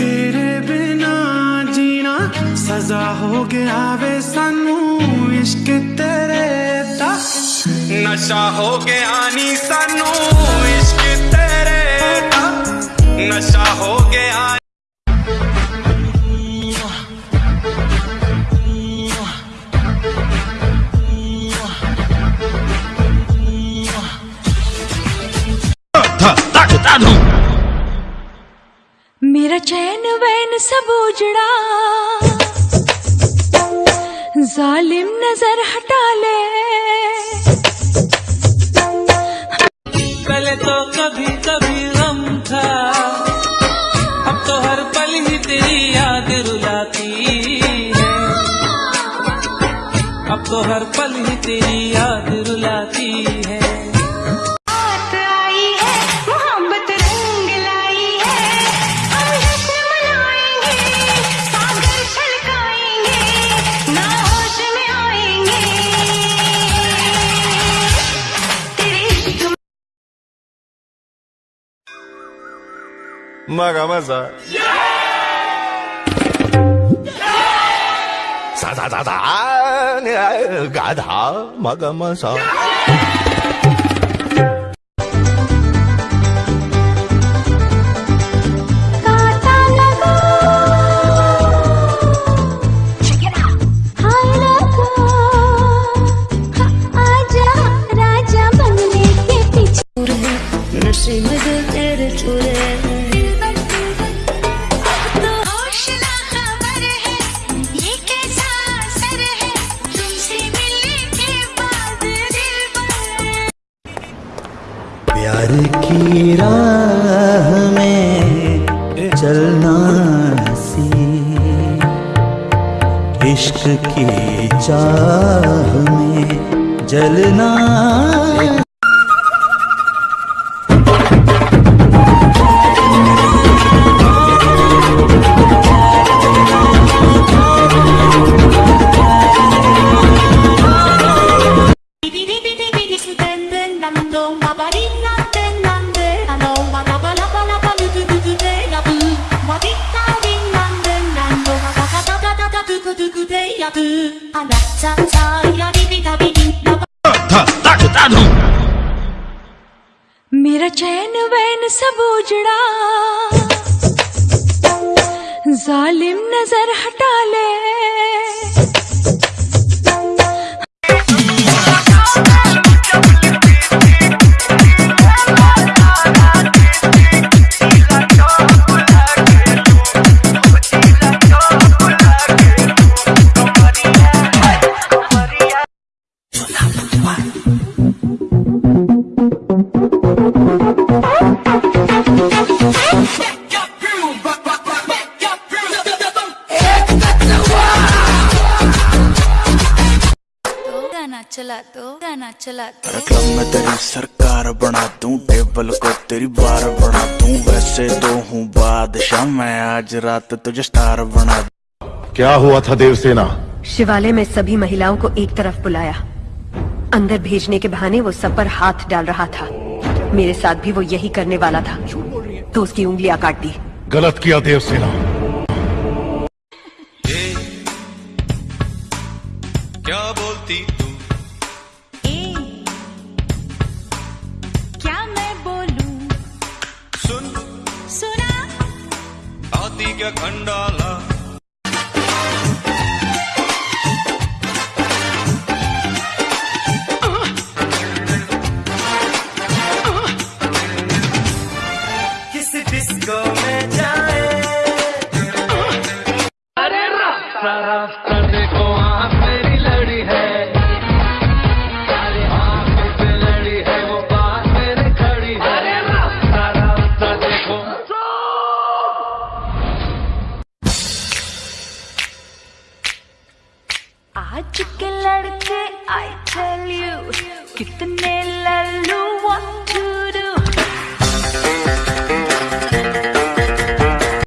तेरे बिना जीना सजा हो गया वे सानू, इश्क तेरे दा नशा हो गया नी सानू, इश्क तेरे दा नशा चैन वैन सब उजड़ा। जालिम नज़र हटा ले। पहले तो कभी कभी गम था। अब तो हर पल ही तेरी याद रुलाती है। अब तो हर पल ही तेरी याद रुलाती है। 没干么事。啥啥啥啥？你干他没干么事 की राह में चलना सी इश्क की चाह में जलना मेरा चैन वैन सब उजड़ा। जालिम नज़र हटा चला में तेरी सरकार बना दूँ टेबल को तेरी बार बना दूँ वैसे तो हूँ बादशाह मैं आज रात तुझे स्टार बना क्या हुआ था देवसेना? शिवालय में सभी महिलाओं को एक तरफ़ बुलाया। अंदर भेजने के बहाने वो सब पर हाथ डाल रहा था। मेरे साथ भी वो यही करने वाला था। तो उसकी उंगलियाँ काट दी गलत किया देवसेना। क्या बोलती तू? क्या मैं बोलूँ? सुन। सुना। आती क्या खंडाला? रास्ता रास्ता देखो आँख मेरी लड़ी है। अरे आँख पे लड़ी है वो बात खड़ी है। अरे रास्ता रास्ता देखो। आज के लड़के आई टेल यू कितने लल्लू